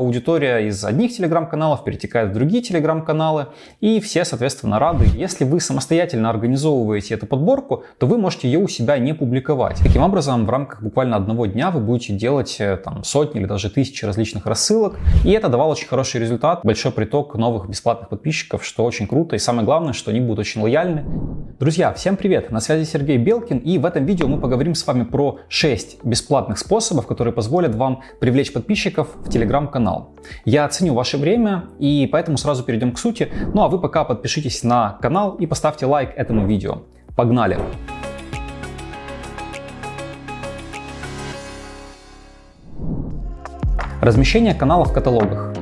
Аудитория из одних телеграм-каналов перетекает в другие телеграм-каналы, и все, соответственно, рады. Если вы самостоятельно организовываете эту подборку, то вы можете ее у себя не публиковать. Таким образом, в рамках буквально одного дня вы будете делать э, там, сотни или даже тысячи различных рассылок, и это давало очень хороший результат, большой приток новых бесплатных подписчиков, что очень круто, и самое главное, что они будут очень лояльны. Друзья, всем привет! На связи Сергей Белкин, и в этом видео мы поговорим с вами про 6 бесплатных способов, которые позволят вам привлечь подписчиков в телеграм-канал канал. Я ценю ваше время и поэтому сразу перейдем к сути. Ну а вы пока подпишитесь на канал и поставьте лайк этому видео. Погнали! Размещение канала в каталогах.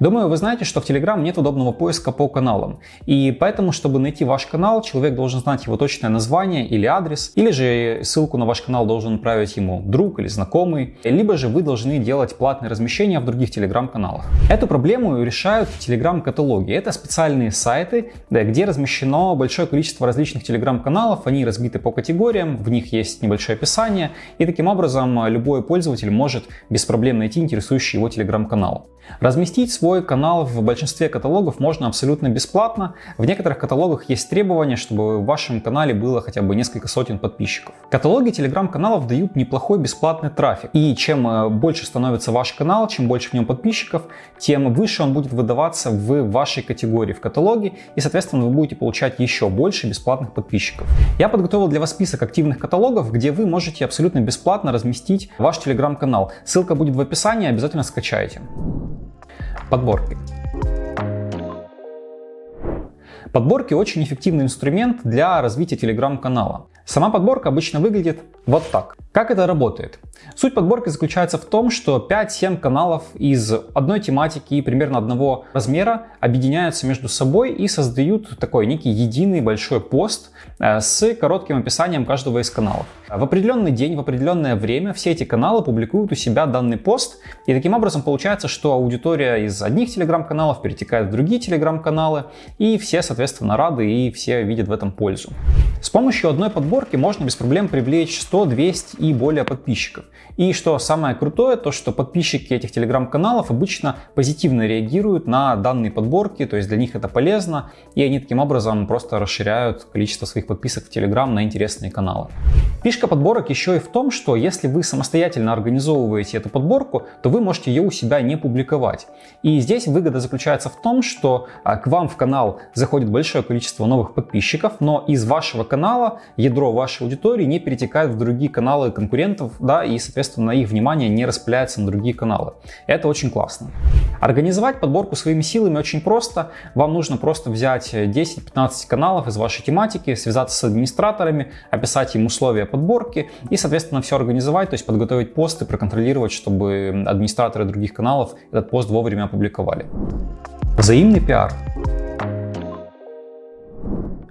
Думаю, вы знаете, что в Telegram нет удобного поиска по каналам. И поэтому, чтобы найти ваш канал, человек должен знать его точное название или адрес, или же ссылку на ваш канал должен отправить ему друг или знакомый, либо же вы должны делать платные размещения в других Telegram каналах. Эту проблему решают Telegram каталоги. Это специальные сайты, где размещено большое количество различных Telegram каналов, они разбиты по категориям, в них есть небольшое описание, и таким образом любой пользователь может без проблем найти интересующий его Telegram канал. Разместить свой канал в большинстве каталогов можно абсолютно бесплатно. В некоторых каталогах есть требования, чтобы в вашем канале было хотя бы несколько сотен подписчиков. Каталоги телеграм-каналов дают неплохой бесплатный трафик. И чем э, больше становится ваш канал, чем больше в нем подписчиков, тем выше он будет выдаваться в вашей категории в каталоге. И, соответственно, вы будете получать еще больше бесплатных подписчиков. Я подготовил для вас список активных каталогов, где вы можете абсолютно бесплатно разместить ваш телеграм-канал. Ссылка будет в описании, обязательно скачайте. Подборки. Подборки очень эффективный инструмент для развития телеграм-канала. Сама подборка обычно выглядит вот так. Как это работает? Суть подборки заключается в том, что 5-7 каналов из одной тематики и примерно одного размера объединяются между собой и создают такой некий единый большой пост э, с коротким описанием каждого из каналов. В определенный день, в определенное время все эти каналы публикуют у себя данный пост, и таким образом получается, что аудитория из одних телеграм-каналов перетекает в другие телеграм-каналы, и все, соответственно, рады и все видят в этом пользу. С помощью одной подборки можно без проблем привлечь 100, 200 и более подписчиков. И что самое крутое, то что подписчики этих телеграм-каналов обычно позитивно реагируют на данные подборки, то есть для них это полезно, и они таким образом просто расширяют количество своих подписок в телеграм на интересные каналы. Фишка подборок еще и в том, что если вы самостоятельно организовываете эту подборку, то вы можете ее у себя не публиковать. И здесь выгода заключается в том, что а, к вам в канал заходит большое количество новых подписчиков, но из вашего канала ядро вашей аудитории не перетекает в другие каналы конкурентов, да, и, соответственно, их внимание не распыляется на другие каналы. Это очень классно. Организовать подборку своими силами очень просто. Вам нужно просто взять 10-15 каналов из вашей тематики, связаться с администраторами, описать им условия подборки и, соответственно, все организовать, то есть подготовить посты, проконтролировать, чтобы администраторы других каналов этот пост вовремя опубликовали. Взаимный пиар.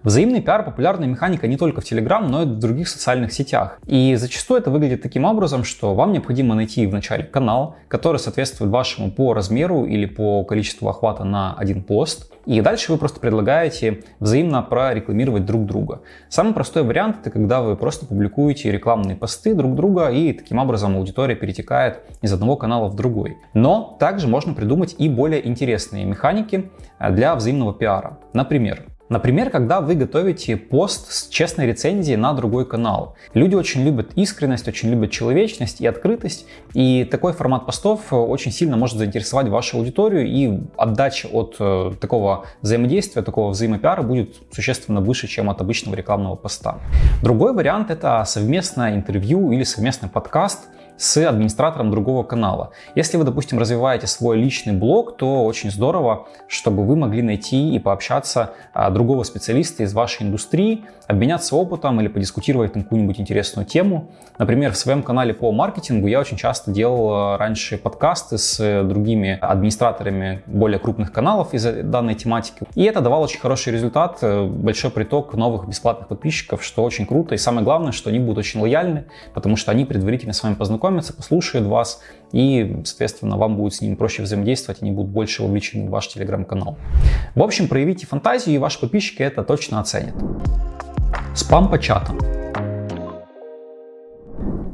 Взаимный пиар – популярная механика не только в Telegram, но и в других социальных сетях. И зачастую это выглядит таким образом, что вам необходимо найти вначале канал, который соответствует вашему по размеру или по количеству охвата на один пост. И дальше вы просто предлагаете взаимно прорекламировать друг друга. Самый простой вариант – это когда вы просто публикуете рекламные посты друг друга, и таким образом аудитория перетекает из одного канала в другой. Но также можно придумать и более интересные механики для взаимного пиара. Например, Например, когда вы готовите пост с честной рецензией на другой канал. Люди очень любят искренность, очень любят человечность и открытость, и такой формат постов очень сильно может заинтересовать вашу аудиторию, и отдача от э, такого взаимодействия, такого взаимопиара будет существенно выше, чем от обычного рекламного поста. Другой вариант это совместное интервью или совместный подкаст – с администратором другого канала. Если вы, допустим, развиваете свой личный блог, то очень здорово, чтобы вы могли найти и пообщаться а, другого специалиста из вашей индустрии, обменяться опытом или подискутировать на какую-нибудь интересную тему. Например, в своем канале по маркетингу я очень часто делал а, раньше подкасты с другими администраторами более крупных каналов из данной тематики. И это давало очень хороший результат, э, большой приток новых бесплатных подписчиков, что очень круто. И самое главное, что они будут очень лояльны, потому что они предварительно с вами познакомятся, послушают вас, и, соответственно, вам будет с ними проще взаимодействовать, они будут больше вовлечены в ваш телеграм-канал. В общем, проявите фантазию, и ваши подписчики это точно оценят. Спам по чатам.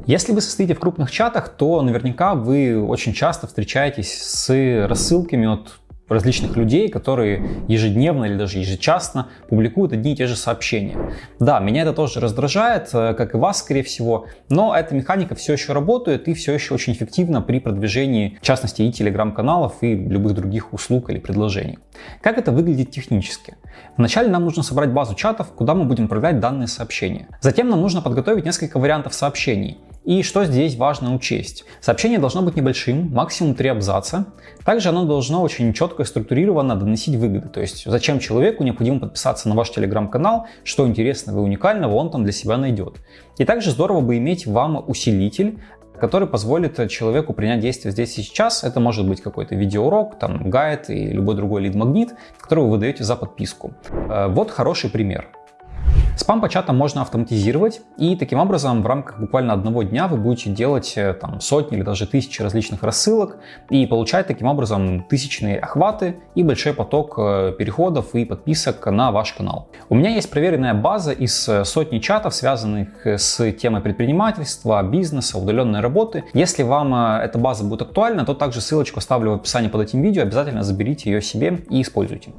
Если вы состоите в крупных чатах, то наверняка вы очень часто встречаетесь с рассылками от различных людей, которые ежедневно или даже ежечасно публикуют одни и те же сообщения. Да, меня это тоже раздражает, э, как и вас, скорее всего, но эта механика все еще работает и все еще очень эффективна при продвижении, в частности, и телеграм-каналов, и любых других услуг или предложений. Как это выглядит технически? Вначале нам нужно собрать базу чатов, куда мы будем отправлять данные сообщения. Затем нам нужно подготовить несколько вариантов сообщений. И что здесь важно учесть? Сообщение должно быть небольшим, максимум 3 абзаца. Также оно должно очень четко и структурированно доносить выгоды. То есть зачем человеку необходимо подписаться на ваш телеграм-канал, что интересного и уникального он там для себя найдет. И также здорово бы иметь вам усилитель, который позволит человеку принять действие здесь и сейчас. Это может быть какой-то видеоурок, там гайд и любой другой лид-магнит, который вы выдаете за подписку. Э, вот хороший пример. Спам по чатам можно автоматизировать, и таким образом в рамках буквально одного дня вы будете делать э, там, сотни или даже тысячи различных рассылок и получать таким образом тысячные охваты и большой поток э, переходов и подписок на ваш канал. У меня есть проверенная база из э, сотни чатов, связанных с темой предпринимательства, бизнеса, удаленной работы. Если вам эта база будет актуальна, то также ссылочку оставлю в описании под этим видео, обязательно заберите ее себе и используйте.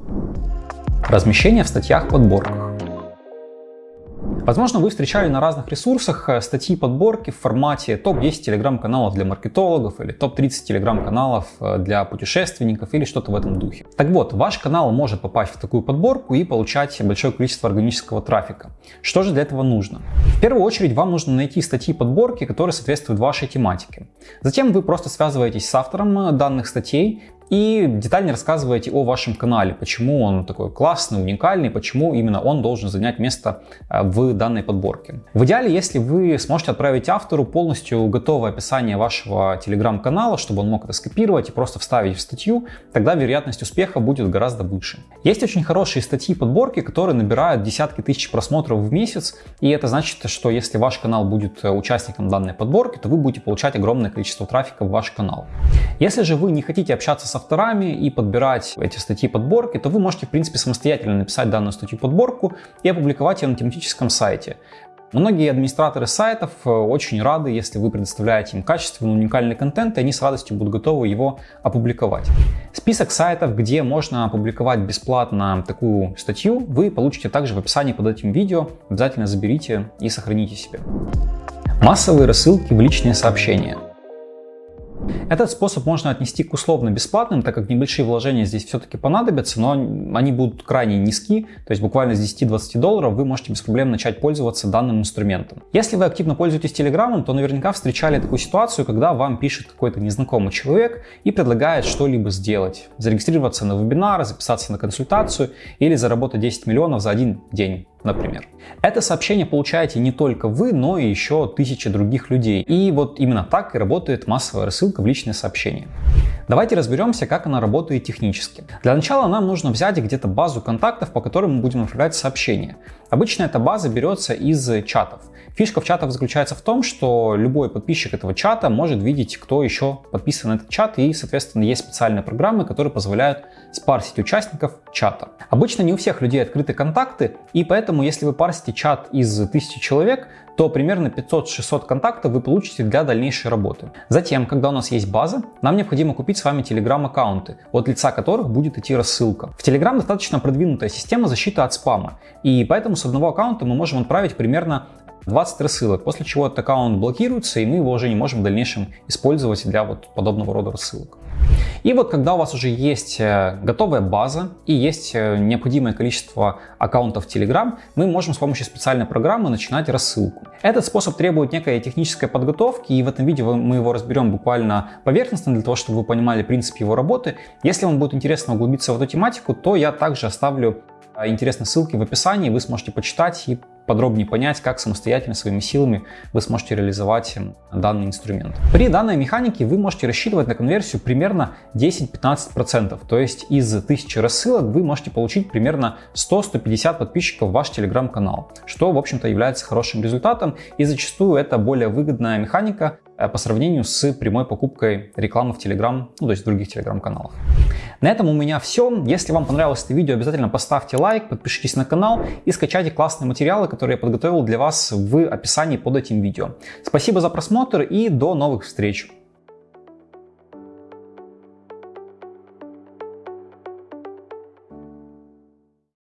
Размещение в статьях подборках. Возможно, вы встречали на разных ресурсах э, статьи подборки в формате топ-10 телеграм-каналов для маркетологов или топ-30 телеграм-каналов э, для путешественников или что-то в этом духе. Так вот, ваш канал может попасть в такую подборку и получать большое количество органического трафика. Что же для этого нужно? В первую очередь вам нужно найти статьи подборки, которые соответствуют вашей тематике. Затем вы просто связываетесь с автором э, данных статей и детально рассказываете о вашем канале, почему он такой классный, уникальный, почему именно он должен занять место э, в данной подборке. В идеале, если вы сможете отправить автору полностью готовое описание вашего телеграм-канала, чтобы он мог это скопировать и просто вставить в статью, тогда вероятность успеха будет гораздо выше. Есть очень хорошие статьи подборки, которые набирают десятки тысяч просмотров в месяц, и это значит, что если ваш канал будет э, участником данной подборки, то вы будете получать огромное количество трафика в ваш канал. Если же вы не хотите общаться с авторами и подбирать эти статьи подборки, то вы можете, в принципе, самостоятельно написать данную статью подборку и опубликовать ее на тематическом сайте. Многие администраторы сайтов э, очень рады, если вы предоставляете им качественный, уникальный контент, и они с радостью будут готовы его опубликовать. Список сайтов, где можно опубликовать бесплатно такую статью, вы получите также в описании под этим видео. Обязательно заберите и сохраните себе. Массовые рассылки в личные сообщения. Этот способ можно отнести к условно-бесплатным, так как небольшие вложения здесь все-таки понадобятся, но они будут крайне низки, то есть буквально с 10-20 долларов вы можете без проблем начать пользоваться данным инструментом. Если вы активно пользуетесь Телеграмом, то наверняка встречали такую ситуацию, когда вам пишет какой-то незнакомый человек и предлагает что-либо сделать. Зарегистрироваться на вебинар, записаться на консультацию или заработать 10 миллионов за один день например. Это сообщение получаете не только вы, но и еще тысячи других людей. И вот именно так и работает массовая рассылка в личные сообщения. Давайте разберемся, как она работает технически. Для начала нам нужно взять где-то базу контактов, по которым мы будем отправлять сообщения. Обычно эта база берется из чатов. Фишка в чатах заключается в том, что любой подписчик этого чата может видеть, кто еще подписан на этот чат, и, соответственно, есть специальные программы, которые позволяют спарсить участников чата. Обычно не у всех людей открыты контакты, и поэтому, если вы парсите чат из тысячи человек, то примерно 500-600 контактов вы получите для дальнейшей работы. Затем, когда у нас есть база, нам необходимо купить с вами Telegram аккаунты, от лица которых будет идти рассылка. В Telegram достаточно продвинутая система защиты от спама, и поэтому с одного аккаунта мы можем отправить примерно 20 рассылок, после чего этот аккаунт блокируется, и мы его уже не можем в дальнейшем использовать для вот подобного рода рассылок. И вот когда у вас уже есть э, готовая база и есть э, необходимое количество аккаунтов Telegram, мы можем с помощью специальной программы начинать рассылку. Этот способ требует некой технической подготовки, и в этом видео мы его разберем буквально поверхностно, для того, чтобы вы понимали принцип его работы. Если вам будет интересно углубиться в эту тематику, то я также оставлю э, интересные ссылки в описании, вы сможете почитать и подробнее понять, как самостоятельно своими силами вы сможете реализовать данный инструмент. При данной механике вы можете рассчитывать на конверсию примерно 10-15%, то есть из 1000 рассылок вы можете получить примерно 100-150 подписчиков в ваш телеграм-канал, что в общем-то является хорошим результатом и зачастую это более выгодная механика э, по сравнению с прямой покупкой рекламы в Telegram, ну, то есть в других Telegram-каналах. На этом у меня все. Если вам понравилось это видео, обязательно поставьте лайк, подпишитесь на канал и скачайте классные материалы, которые я подготовил для вас в описании под этим видео. Спасибо за просмотр и до новых встреч!